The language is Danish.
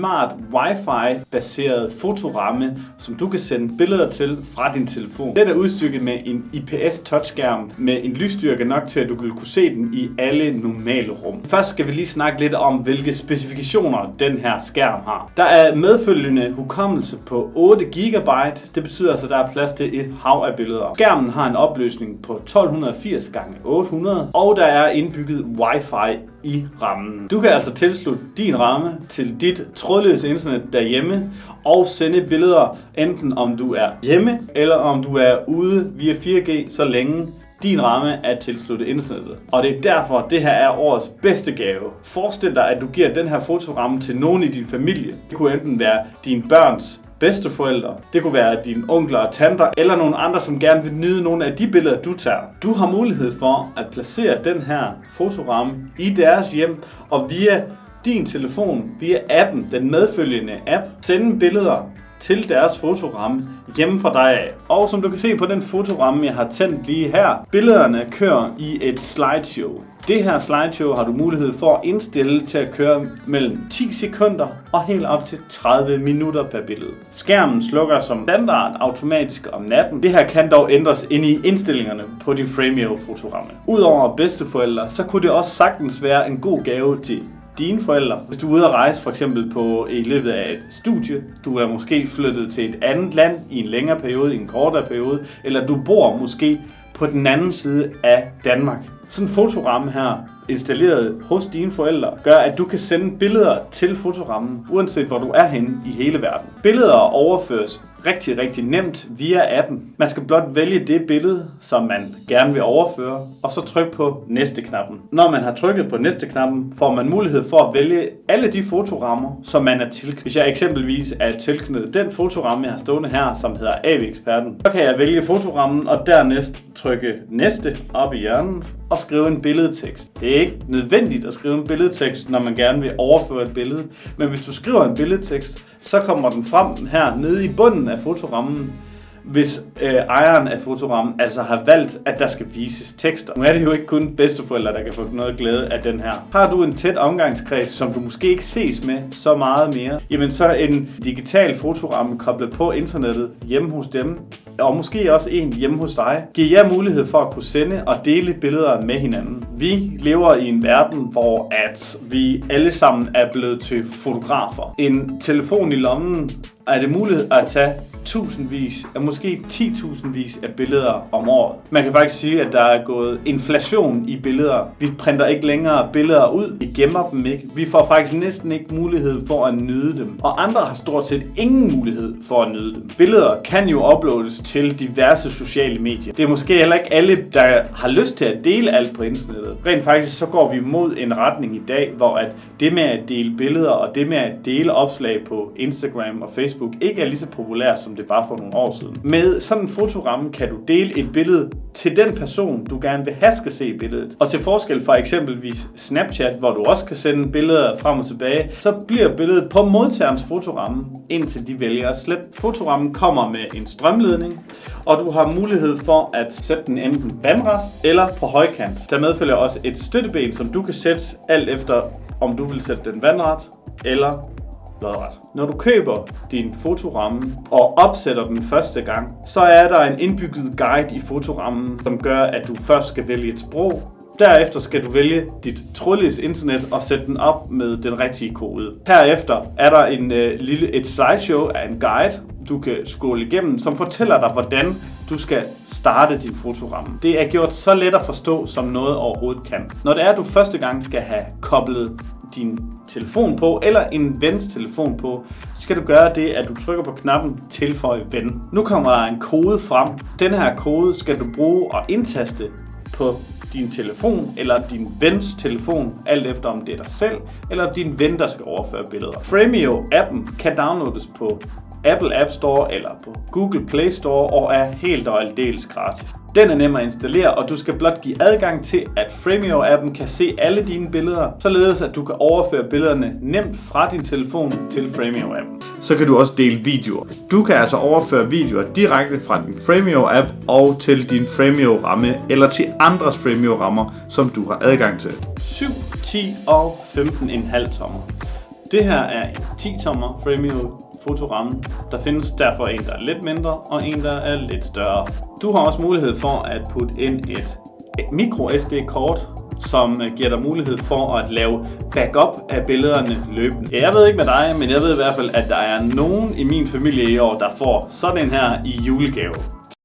smart wifi baseret fotoramme, som du kan sende billeder til fra din telefon. Den er udstykket med en IPS touchskærm med en lysstyrke nok til, at du vil kunne se den i alle normale rum. Først skal vi lige snakke lidt om, hvilke specifikationer den her skærm har. Der er medfølgende hukommelse på 8 GB. Det betyder altså, at der er plads til et hav af billeder. Skærmen har en opløsning på 1280 x 800 og der er indbygget Wi-Fi i rammen. Du kan altså tilslutte din ramme til dit trådløse internet derhjemme og sende billeder, enten om du er hjemme eller om du er ude via 4G, så længe din ramme er tilsluttet internettet. Og det er derfor, det her er årets bedste gave. Forestil dig, at du giver den her fotoramme til nogen i din familie. Det kunne enten være dine børns bedsteforældre, det kunne være dine onkler og tanter, eller nogle andre, som gerne vil nyde nogle af de billeder, du tager. Du har mulighed for at placere den her fotoramme i deres hjem, og via din telefon, via appen, den medfølgende app, sende billeder til deres fotoramme hjemme fra dig af. Og som du kan se på den fotoramme, jeg har tændt lige her, billederne kører i et slideshow. Det her slideshow har du mulighed for at indstille til at køre mellem 10 sekunder og helt op til 30 minutter per billede. Skærmen slukker som standard automatisk om natten. Det her kan dog ændres ind i indstillingerne på din Frameo fotoramme. Udover bedsteforældre, så kunne det også sagtens være en god gave til dine forældre. Hvis du er ude at rejse for eksempel på i løbet af et studie, du er måske flyttet til et andet land i en længere periode, i en kortere periode, eller du bor måske på den anden side af Danmark. Sådan en fotoramme her, installeret hos dine forældre, gør, at du kan sende billeder til fotorammen, uanset hvor du er henne i hele verden. Billeder overføres rigtig, rigtig nemt via appen. Man skal blot vælge det billede, som man gerne vil overføre, og så trykke på næste-knappen. Når man har trykket på næste-knappen, får man mulighed for at vælge alle de fotorammer, som man er tilknyttet. Hvis jeg eksempelvis er tilknyttet den fotoramme, jeg har stående her, som hedder AV-eksperten, så kan jeg vælge fotorammen og dernæst trykke næste op i hjørnet og skrive en billedtekst. Det er ikke nødvendigt at skrive en billedtekst, når man gerne vil overføre et billede, men hvis du skriver en billedtekst, så kommer den frem her nede i bunden af fotorammen, hvis øh, ejeren af fotorammen altså har valgt, at der skal vises tekster. Nu er det jo ikke kun bedsteforældre, der kan få noget glæde af den her. Har du en tæt omgangskreds, som du måske ikke ses med så meget mere, jamen så en digital fotoramme koblet på internettet hjemme hos dem, og måske også en hjemme hos dig, giver jer mulighed for at kunne sende og dele billeder med hinanden. Vi lever i en verden, hvor at vi alle sammen er blevet til fotografer. En telefon i lommen er det muligt at tage tusindvis, og måske 10.000 vis af billeder om året. Man kan faktisk sige, at der er gået inflation i billeder. Vi printer ikke længere billeder ud, vi gemmer dem ikke. Vi får faktisk næsten ikke mulighed for at nyde dem. Og andre har stort set ingen mulighed for at nyde dem. Billeder kan jo uploades til diverse sociale medier. Det er måske heller ikke alle, der har lyst til at dele alt på internettet. Rent faktisk så går vi mod en retning i dag, hvor at det med at dele billeder og det med at dele opslag på Instagram og Facebook ikke er lige så populært som det var for nogle år siden. Med sådan en fotoramme kan du dele et billede til den person, du gerne vil have skal se billedet. Og til forskel fra eksempelvis Snapchat, hvor du også kan sende billeder frem og tilbage, så bliver billedet på modtagerens fotoramme, indtil de vælger at slette. Fotorammen kommer med en strømledning, og du har mulighed for at sætte den enten vandret eller på højkant. Der medfølger også et støtteben, som du kan sætte alt efter, om du vil sætte den vandret eller lodret. Når du køber din fotoramme og opsætter den første gang, så er der en indbygget guide i fotorammen, som gør, at du først skal vælge et sprog, Derefter skal du vælge dit trådløse internet og sætte den op med den rigtige kode. Herefter er der en øh, lille et slideshow af en guide, du kan scrolle igennem, som fortæller dig, hvordan du skal starte din fotoramme. Det er gjort så let at forstå, som noget overhovedet kan. Når det er, at du første gang skal have koblet din telefon på, eller en vens telefon på, så skal du gøre det, at du trykker på knappen Tilføj ven. Nu kommer der en kode frem. Den her kode skal du bruge og indtaste på din telefon eller din vens telefon, alt efter om det er dig selv eller din ven, der skal overføre billeder. Framio-appen kan downloades på Apple App Store eller på Google Play Store og er helt og aldeles gratis. Den er nem at installere, og du skal blot give adgang til, at Frameo-appen kan se alle dine billeder, således at du kan overføre billederne nemt fra din telefon til Frameo-appen. Så kan du også dele videoer. Du kan altså overføre videoer direkte fra din Frameo-app og til din Frameo-ramme, eller til andres Frameo-rammer, som du har adgang til. 7, 10 og 15,5 tommer. Det her er en 10-tommer Framio fotoramme. Der findes derfor en, der er lidt mindre, og en, der er lidt større. Du har også mulighed for at putte ind et micro SD-kort, som øh, giver dig mulighed for at lave backup af billederne løbende. Jeg ved ikke med dig, men jeg ved i hvert fald, at der er nogen i min familie i år, der får sådan en her i julegave.